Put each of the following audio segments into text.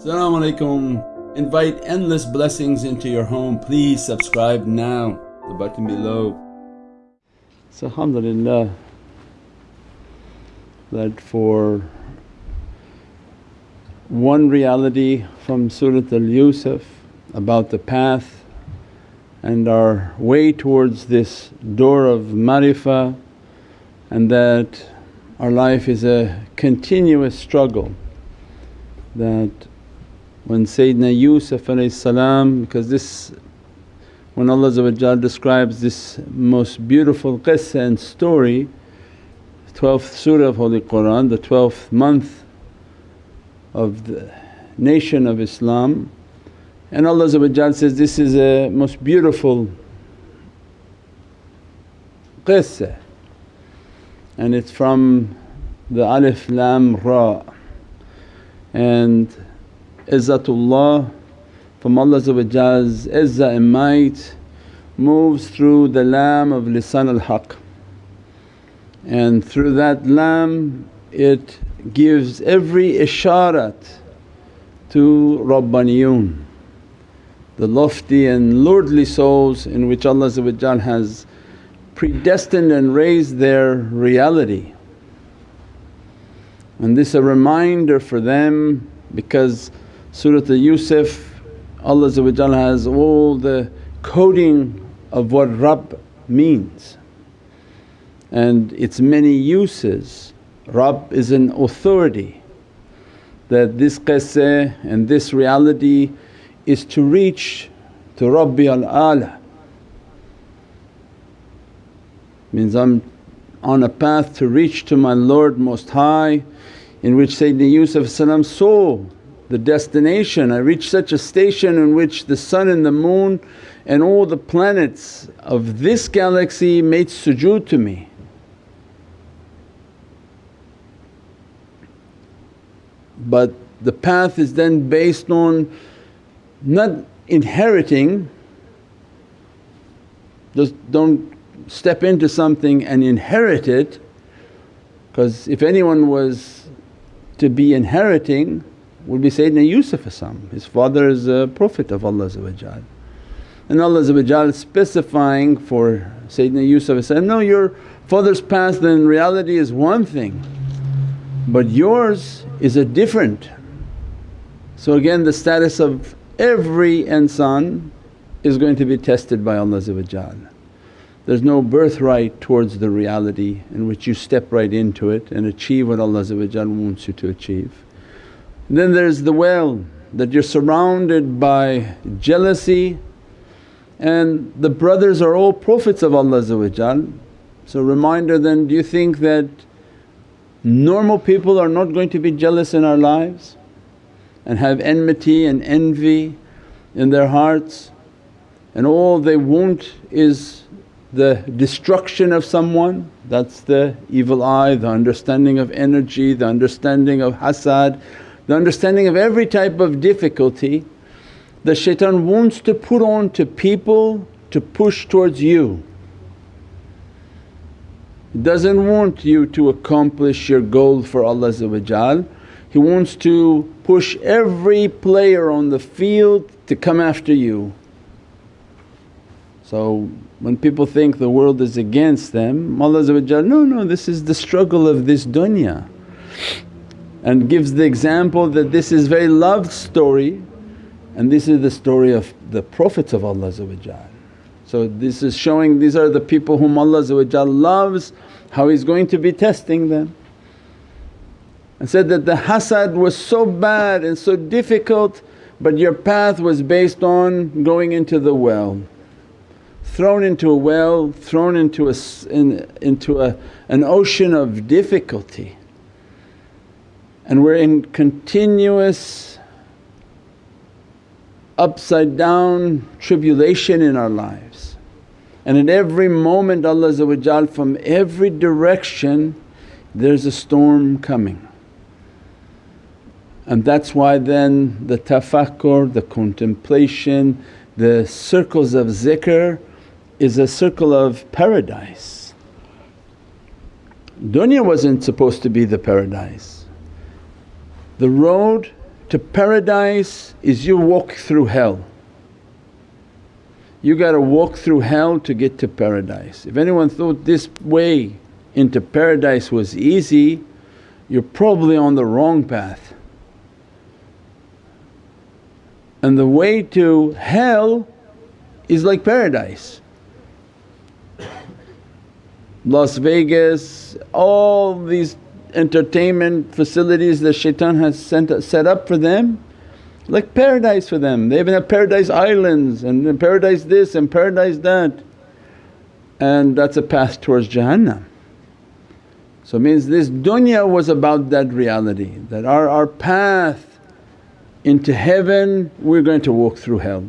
Assalamu alaikum. Invite endless blessings into your home. Please subscribe now, the button below. So alhamdulillah that for one reality from Surat al-Yusuf about the path and our way towards this door of marifah and that our life is a continuous struggle that when Sayyidina Yusuf salam, because this when Allah describes this most beautiful qissa and story 12th surah of Holy Qur'an, the 12th month of the nation of Islam and Allah says, this is a most beautiful qissa. And it's from the Alif Lam Ra. And Izzatullah from Allah's izzah and might moves through the lam of lisan al-haq and through that lam it gives every isharat to Rabbaniyun, the lofty and lordly souls in which Allah has predestined and raised their reality. And this a reminder for them because Surat al-Yusuf Allah has all the coding of what Rabb means and its many uses. Rabb is an authority that this qissa and this reality is to reach to Rabbi al-Ala. Means I'm on a path to reach to my Lord Most High in which Sayyidina Yusuf saw the destination. I reached such a station in which the sun and the moon and all the planets of this galaxy made sujood to me. But the path is then based on not inheriting, just don't step into something and inherit it because if anyone was to be inheriting would be Sayyidina Yusuf his father is a Prophet of Allah and Allah specifying for Sayyidina Yusuf no your father's past in reality is one thing but yours is a different. So again the status of every insan is going to be tested by Allah there's no birthright towards the reality in which you step right into it and achieve what Allah wants you to achieve. Then there's the well that you're surrounded by jealousy. And the brothers are all Prophets of Allah So reminder then, do you think that normal people are not going to be jealous in our lives and have enmity and envy in their hearts? And all they want is the destruction of someone? That's the evil eye, the understanding of energy, the understanding of hasad, the understanding of every type of difficulty the shaitan wants to put on to people to push towards you. He doesn't want you to accomplish your goal for Allah He wants to push every player on the field to come after you. So when people think the world is against them, Allah no, no this is the struggle of this dunya and gives the example that this is very loved story and this is the story of the Prophets of Allah So this is showing these are the people whom Allah loves, how He's going to be testing them. And said that the hasad was so bad and so difficult but your path was based on going into the well. Thrown into a well, thrown into, a, in, into a, an ocean of difficulty and we're in continuous upside down tribulation in our lives. And at every moment Allah from every direction there's a storm coming. And that's why then the tafakkur, the contemplation, the circles of zikr is a circle of paradise. Dunya wasn't supposed to be the paradise. The road to paradise is you walk through hell. You got to walk through hell to get to paradise. If anyone thought this way into paradise was easy, you're probably on the wrong path. And the way to hell is like paradise. Las Vegas, all these entertainment facilities that shaitan has sent, set up for them like paradise for them. They even have paradise islands and paradise this and paradise that and that's a path towards Jahannam. So means this dunya was about that reality that our, our path into heaven we're going to walk through hell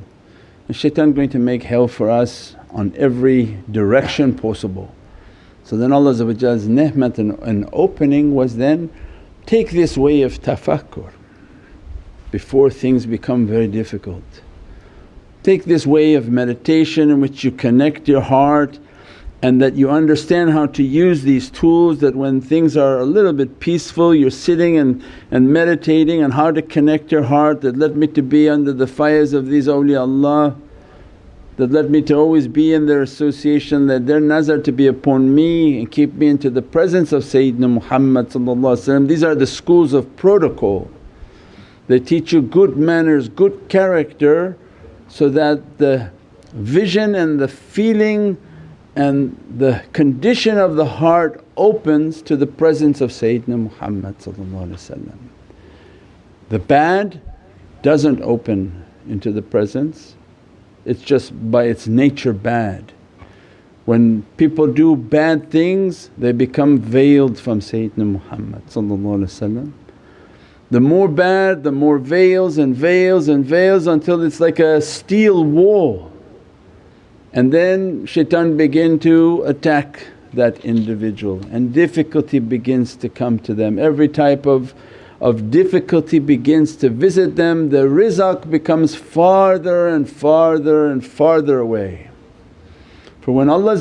and shaitan going to make hell for us on every direction possible. So then Allah's ni'mat and, and opening was then take this way of tafakkur before things become very difficult. Take this way of meditation in which you connect your heart and that you understand how to use these tools that when things are a little bit peaceful you're sitting and, and meditating and how to connect your heart that let me to be under the fires of these awliyaullah that let me to always be in their association, that their nazar to be upon me and keep me into the presence of Sayyidina Muhammad These are the schools of protocol. They teach you good manners, good character so that the vision and the feeling and the condition of the heart opens to the presence of Sayyidina Muhammad The bad doesn't open into the presence it's just by its nature bad. When people do bad things they become veiled from Sayyidina Muhammad The more bad the more veils and veils and veils until it's like a steel wall and then shaitan begin to attack that individual and difficulty begins to come to them. Every type of of difficulty begins to visit them, the rizq becomes farther and farther and farther away. For when Allah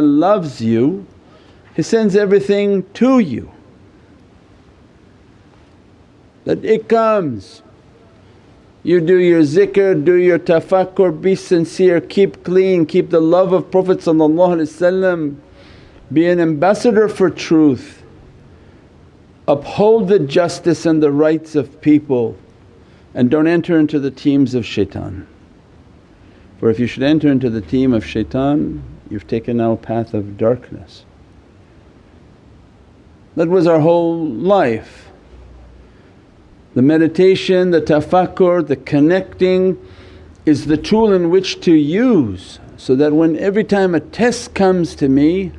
loves you He sends everything to you that it comes. You do your zikr, do your tafakkur, be sincere, keep clean, keep the love of Prophet be an ambassador for truth uphold the justice and the rights of people and don't enter into the teams of shaitan. For if you should enter into the team of shaitan you've taken now path of darkness. That was our whole life. The meditation, the tafakkur, the connecting is the tool in which to use so that when every time a test comes to me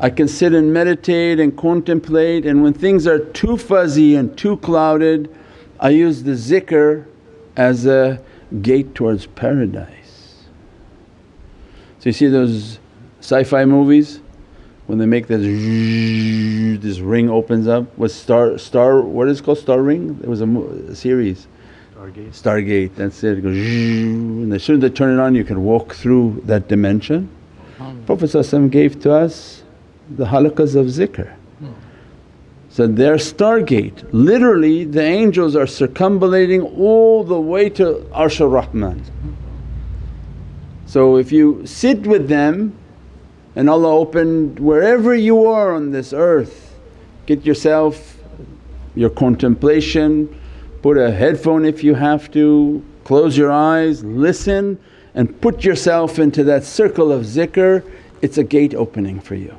I can sit and meditate and contemplate and when things are too fuzzy and too clouded I use the zikr as a gate towards paradise. So you see those sci-fi movies? When they make this this ring opens up was star star what is it called? Star ring? It was a, a series. Stargate. Stargate that's it, it goes and as soon as they turn it on you can walk through that dimension. Prophet gave to us the halaqas of zikr. So their stargate, literally the angels are circumambulating all the way to Arshur Rahman. So if you sit with them and Allah opened wherever you are on this earth, get yourself your contemplation, put a headphone if you have to, close your eyes, listen and put yourself into that circle of zikr, it's a gate opening for you.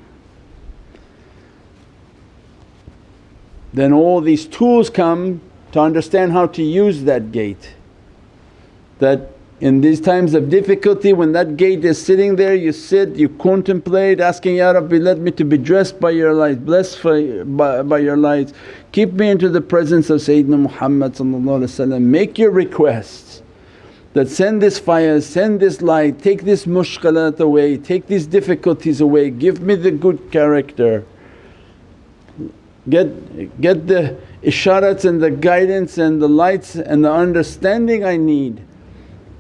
Then all these tools come to understand how to use that gate. That in these times of difficulty when that gate is sitting there you sit, you contemplate asking, Ya Rabbi let me to be dressed by your light, blessed by, by your light, Keep me into the presence of Sayyidina Muhammad make your requests that send this fire, send this light, take this mushkalat away, take these difficulties away, give me the good character get, get the isharats and the guidance and the lights and the understanding I need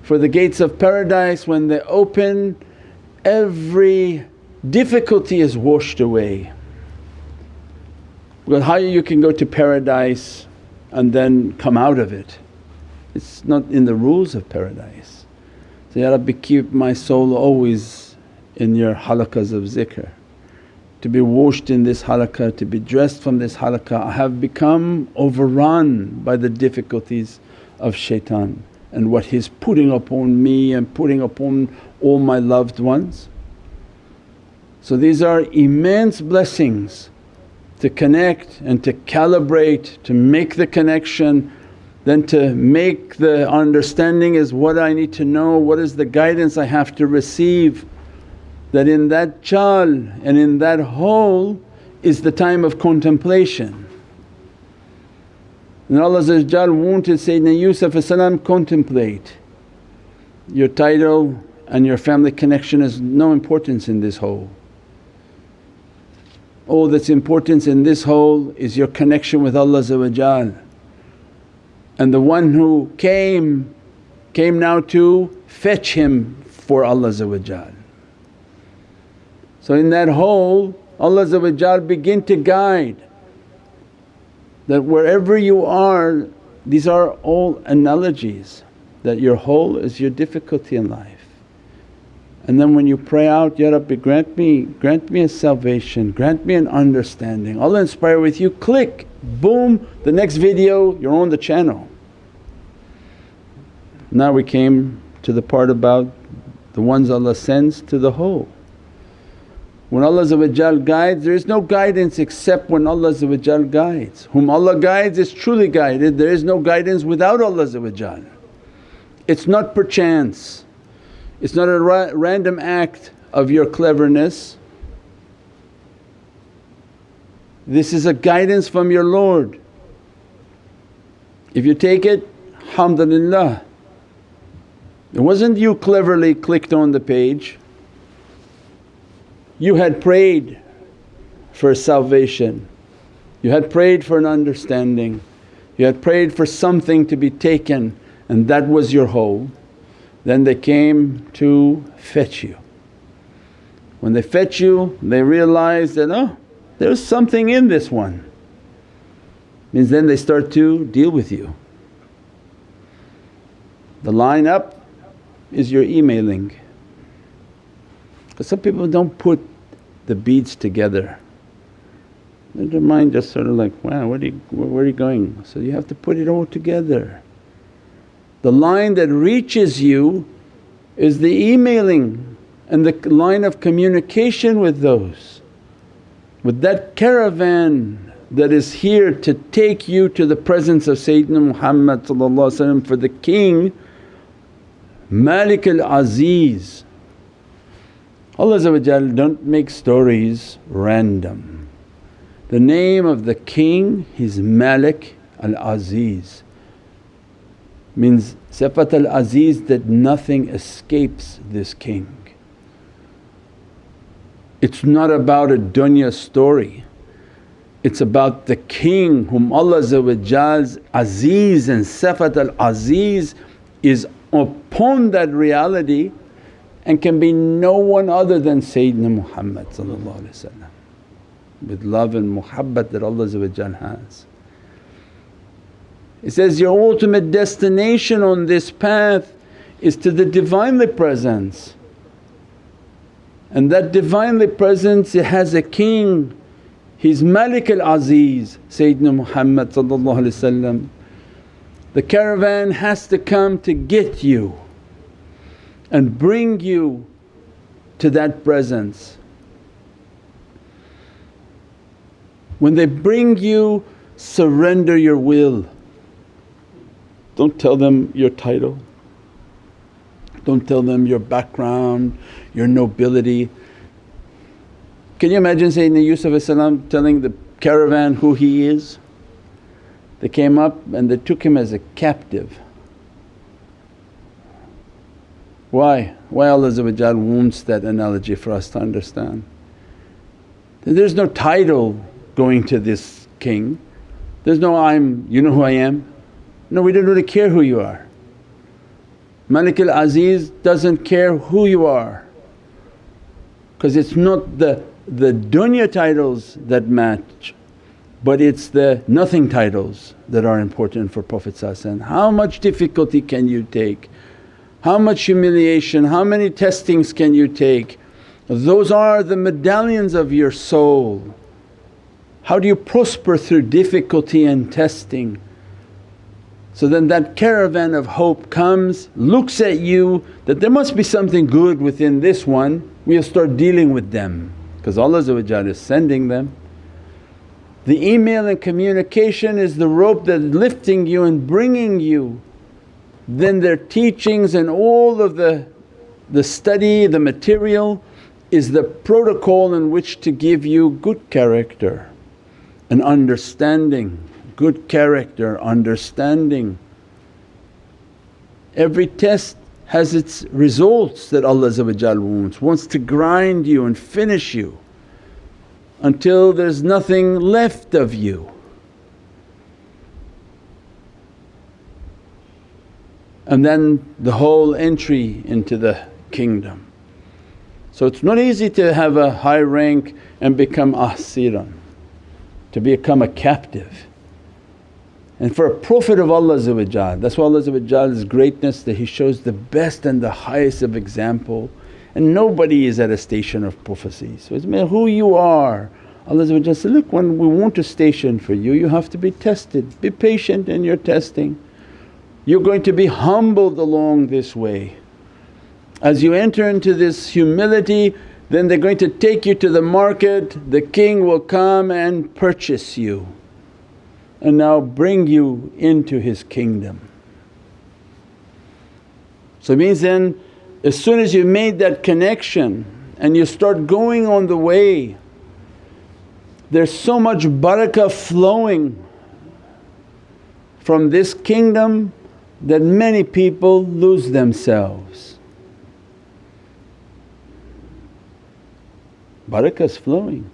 for the gates of paradise when they open every difficulty is washed away. Because how you can go to paradise and then come out of it. It's not in the rules of paradise. So, Ya Rabbi keep my soul always in your halaqas of zikr. To be washed in this halaqah, to be dressed from this halaqah, I have become overrun by the difficulties of shaitan and what he's putting upon me and putting upon all my loved ones. So these are immense blessings to connect and to calibrate, to make the connection, then to make the understanding is what I need to know, what is the guidance I have to receive. That in that chal and in that hole is the time of contemplation. And Allah wanted Sayyidina Yusuf contemplate. Your title and your family connection has no importance in this hole. All that's importance in this whole is your connection with Allah and the one who came, came now to fetch him for Allah So in that hole Allah begin to guide that wherever you are these are all analogies that your hole is your difficulty in life. And then when you pray out, Ya Rabbi grant me, grant me a salvation, grant me an understanding. Allah inspire with you, click, boom, the next video you're on the channel. Now we came to the part about the ones Allah sends to the whole. When Allah guides there is no guidance except when Allah guides. Whom Allah guides is truly guided, there is no guidance without Allah It's not perchance it's not a ra random act of your cleverness. This is a guidance from your Lord. If you take it, alhamdulillah. It wasn't you cleverly clicked on the page, you had prayed for salvation, you had prayed for an understanding, you had prayed for something to be taken and that was your whole. Then they came to fetch you. When they fetch you they realize that, oh there's something in this one. Means then they start to deal with you. The line up is your emailing. Because some people don't put the beads together. Their mind just sort of like, wow, where, you, where are you going? So you have to put it all together. The line that reaches you is the emailing and the line of communication with those. With that caravan that is here to take you to the presence of Sayyidina Muhammad for the King Malik al-Aziz. Allah don't make stories random. The name of the King is Malik al-Aziz means Sifat al Aziz that nothing escapes this king. It's not about a dunya story, it's about the king whom Allah's Aziz and Sifat al Aziz is upon that reality and can be no one other than Sayyidina Muhammad with love and muhabbat that Allah has. It says, your ultimate destination on this path is to the Divinely Presence. And that Divinely Presence it has a king, he's Malik al-Aziz Sayyidina Muhammad The caravan has to come to get you and bring you to that presence. When they bring you surrender your will don't tell them your title, don't tell them your background, your nobility. Can you imagine Sayyidina Yusuf telling the caravan who he is? They came up and they took him as a captive. Why? Why Allah wants that analogy for us to understand. There's no title going to this king, there's no, I'm, you know who I am, no, we don't really care who you are. Malik al-Aziz doesn't care who you are because it's not the, the dunya titles that match but it's the nothing titles that are important for Prophet How much difficulty can you take? How much humiliation, how many testings can you take? Those are the medallions of your soul. How do you prosper through difficulty and testing? So then that caravan of hope comes, looks at you that there must be something good within this one, we'll start dealing with them because Allah is sending them. The email and communication is the rope that's lifting you and bringing you. Then their teachings and all of the, the study, the material is the protocol in which to give you good character and understanding good character, understanding. Every test has its results that Allah wants, wants to grind you and finish you until there's nothing left of you. And then the whole entry into the kingdom. So it's not easy to have a high rank and become asiran, to become a captive. And for a Prophet of Allah that's why Allah's greatness that He shows the best and the highest of example and nobody is at a station of prophecy. So it's matter who you are. Allah said, look when we want a station for you, you have to be tested, be patient in your testing. You're going to be humbled along this way. As you enter into this humility then they're going to take you to the market, the king will come and purchase you and now bring you into his kingdom. So it means then as soon as you made that connection and you start going on the way, there's so much barakah flowing from this kingdom that many people lose themselves. Barakah's flowing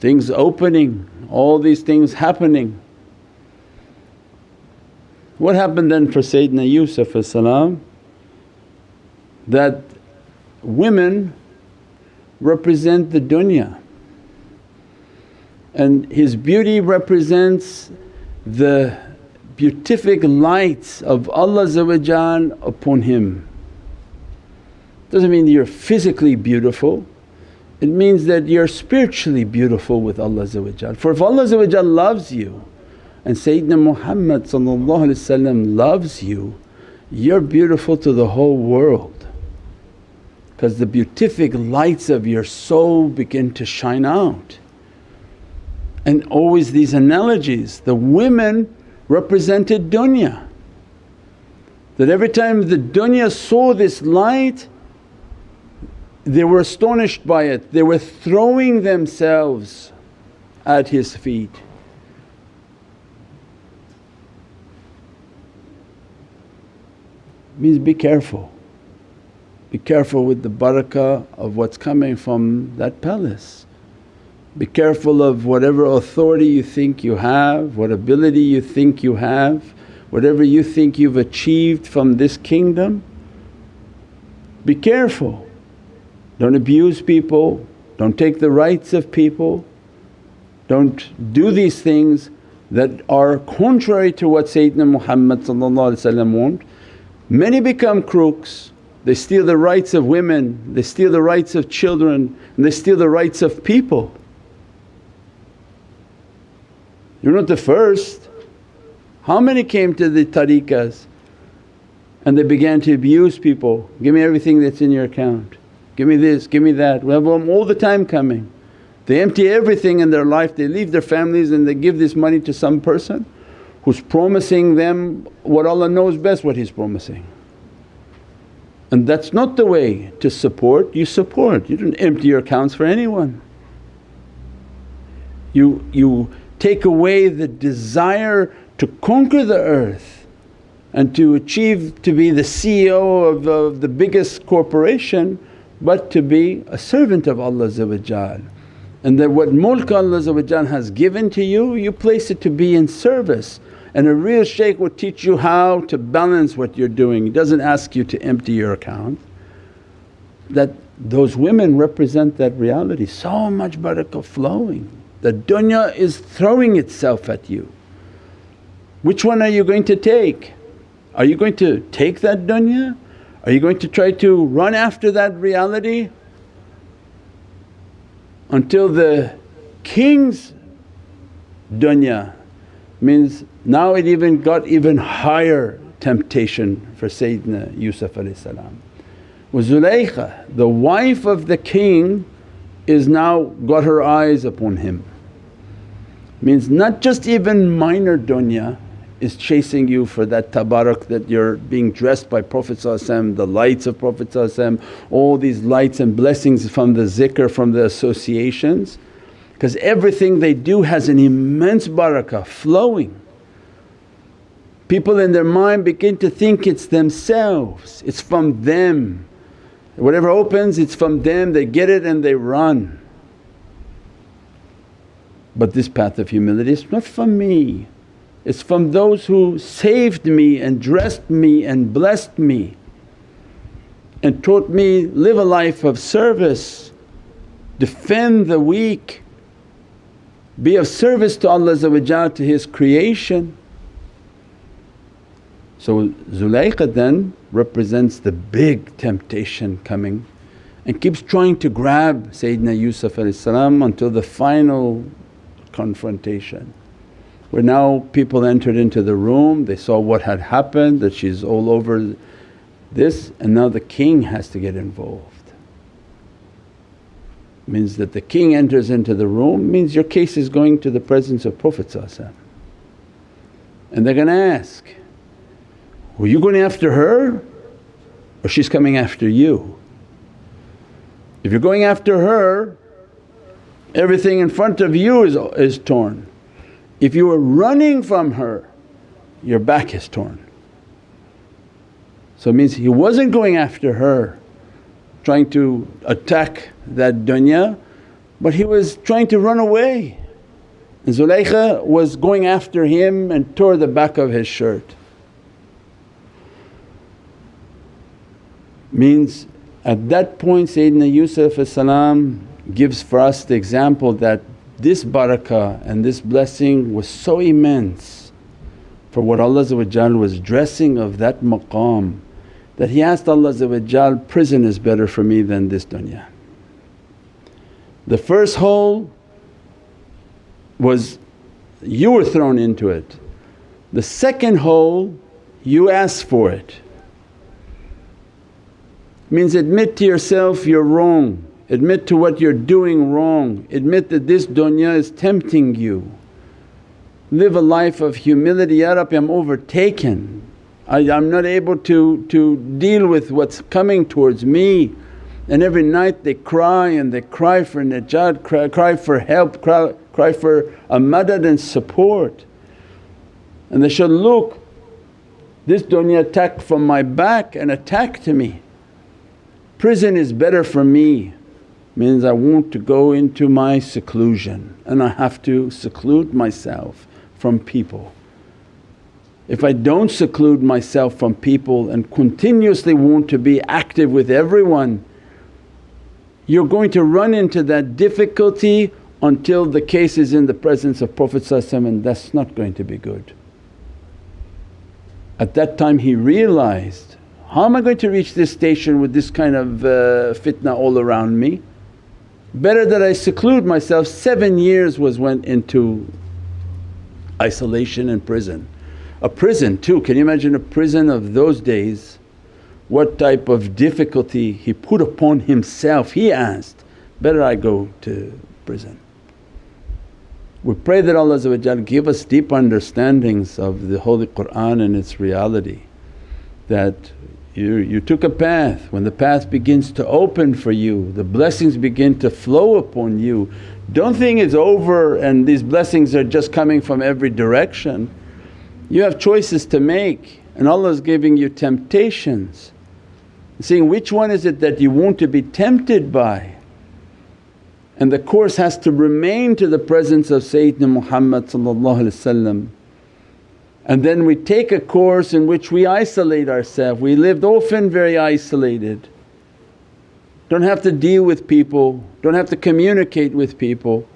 things opening, all these things happening. What happened then for Sayyidina Yusuf that women represent the dunya and his beauty represents the beatific lights of Allah upon him. Doesn't mean you're physically beautiful it means that you're spiritually beautiful with Allah For if Allah loves you and Sayyidina Muhammad loves you, you're beautiful to the whole world because the beatific lights of your soul begin to shine out. And always these analogies, the women represented dunya. That every time the dunya saw this light they were astonished by it, they were throwing themselves at his feet. Means be careful, be careful with the barakah of what's coming from that palace. Be careful of whatever authority you think you have, what ability you think you have, whatever you think you've achieved from this kingdom. Be careful don't abuse people, don't take the rights of people, don't do these things that are contrary to what Sayyidina Muhammad want. Many become crooks, they steal the rights of women, they steal the rights of children and they steal the rights of people. You're not the first. How many came to the tariqas and they began to abuse people, give me everything that's in your account give me this, give me that. We have them all the time coming. They empty everything in their life, they leave their families and they give this money to some person who's promising them what Allah knows best what He's promising. And that's not the way to support, you support, you don't empty your accounts for anyone. You, you take away the desire to conquer the earth and to achieve to be the CEO of, of the biggest corporation but to be a servant of Allah and that what mulk Allah has given to you, you place it to be in service. And a real shaykh will teach you how to balance what you're doing, he doesn't ask you to empty your account. That those women represent that reality, so much barakah flowing. The dunya is throwing itself at you. Which one are you going to take? Are you going to take that dunya? Are you going to try to run after that reality? Until the king's dunya means now it even got even higher temptation for Sayyidina Yusuf. Was Zulaykha, the wife of the king is now got her eyes upon him. Means not just even minor dunya is chasing you for that tabarak that you're being dressed by Prophet the lights of Prophet all these lights and blessings from the zikr, from the associations because everything they do has an immense barakah flowing. People in their mind begin to think it's themselves, it's from them. Whatever opens it's from them, they get it and they run. But this path of humility is not from me, it's from those who saved me and dressed me and blessed me and taught me live a life of service, defend the weak, be of service to Allah to His creation. So Zulaykha then represents the big temptation coming and keeps trying to grab Sayyidina Yusuf until the final confrontation. Where now people entered into the room, they saw what had happened, that she's all over this and now the king has to get involved means that the king enters into the room means your case is going to the presence of Prophet and they're going to ask, were you going after her or she's coming after you? If you're going after her everything in front of you is, is torn. If you are running from her your back is torn. So it means he wasn't going after her trying to attack that dunya but he was trying to run away. And Zulaykha was going after him and tore the back of his shirt. Means at that point Sayyidina Yusuf gives for us the example that this barakah and this blessing was so immense for what Allah was dressing of that maqam that he asked Allah prison is better for me than this dunya. The first hole was you were thrown into it. The second hole you asked for it. Means admit to yourself you're wrong, admit to what you're doing wrong, admit that this dunya is tempting you. Live a life of humility, Ya Rabbi I'm overtaken, I, am not able to, to deal with what's coming towards me. And every night they cry and they cry for najat, cry, cry for help, cry, cry for a madad and support. And they should look, this dunya attack from my back and attacked me. Prison is better for me means I want to go into my seclusion and I have to seclude myself from people. If I don't seclude myself from people and continuously want to be active with everyone, you're going to run into that difficulty until the case is in the presence of Prophet and that's not going to be good. At that time he realized, how am I going to reach this station with this kind of uh, fitna all around me? Better that I seclude myself. Seven years was went into isolation and prison. A prison too, can you imagine a prison of those days? What type of difficulty he put upon himself, he asked, better I go to prison. We pray that Allah give us deep understandings of the Holy Qur'an and its reality that you, you took a path, when the path begins to open for you, the blessings begin to flow upon you. Don't think it's over and these blessings are just coming from every direction. You have choices to make and Allah is giving you temptations, seeing which one is it that you want to be tempted by. And the course has to remain to the presence of Sayyidina Muhammad and then we take a course in which we isolate ourselves. We lived often very isolated, don't have to deal with people, don't have to communicate with people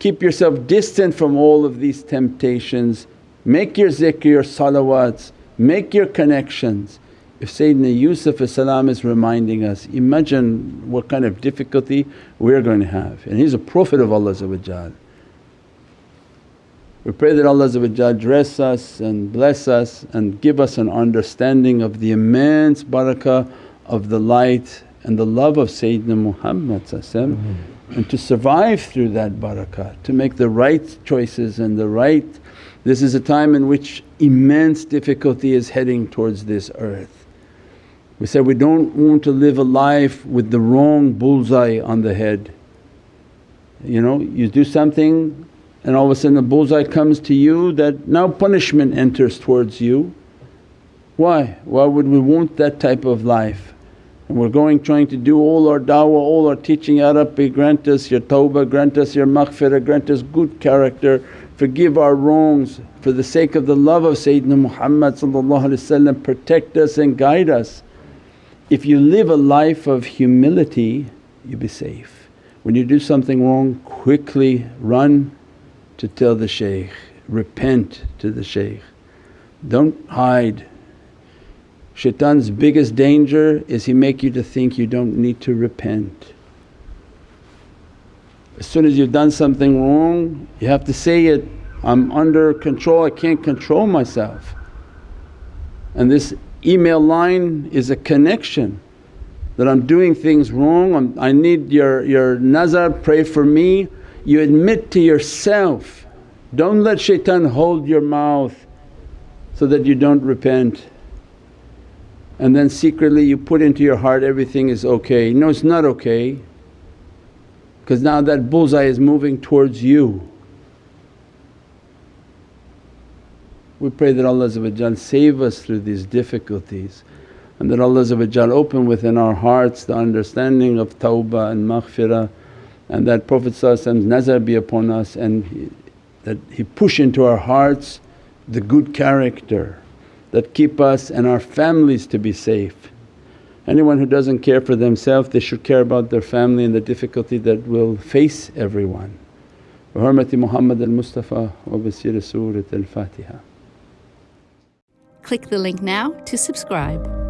Keep yourself distant from all of these temptations. Make your zikr, your salawats, make your connections. If Sayyidina Yusuf is reminding us, imagine what kind of difficulty we're going to have and he's a Prophet of Allah we pray that Allah dress us and bless us and give us an understanding of the immense barakah of the light and the love of Sayyidina Muhammad mm-hmm. and to survive through that barakah, to make the right choices and the right… This is a time in which immense difficulty is heading towards this earth. We said we don't want to live a life with the wrong bullseye on the head. You know, you do something and all of a sudden the bullseye comes to you that now punishment enters towards you. Why? Why would we want that type of life? And we're going trying to do all our da'wah, all our teaching, Ya Rabbi grant us your tawbah, grant us your maghfirah, grant us good character, forgive our wrongs for the sake of the love of Sayyidina Muhammad protect us and guide us. If you live a life of humility you'll be safe. When you do something wrong quickly run to tell the shaykh, repent to the shaykh. Don't hide. Shaitan's biggest danger is he make you to think you don't need to repent. As soon as you've done something wrong you have to say it, I'm under control, I can't control myself. And this email line is a connection that I'm doing things wrong, I'm, i need your, your nazar, pray for me you admit to yourself. Don't let shaitan hold your mouth so that you don't repent and then secretly you put into your heart everything is okay. No it's not okay because now that bullseye is moving towards you. We pray that Allah save us through these difficulties and that Allah open within our hearts the understanding of tawbah and maghfirah and that Prophet's nazar be upon us and that He push into our hearts the good character that keep us and our families to be safe. Anyone who doesn't care for themselves they should care about their family and the difficulty that will face everyone. Al-Mustafa wa bi sirri Surat al-Fatiha. Click the link now to subscribe.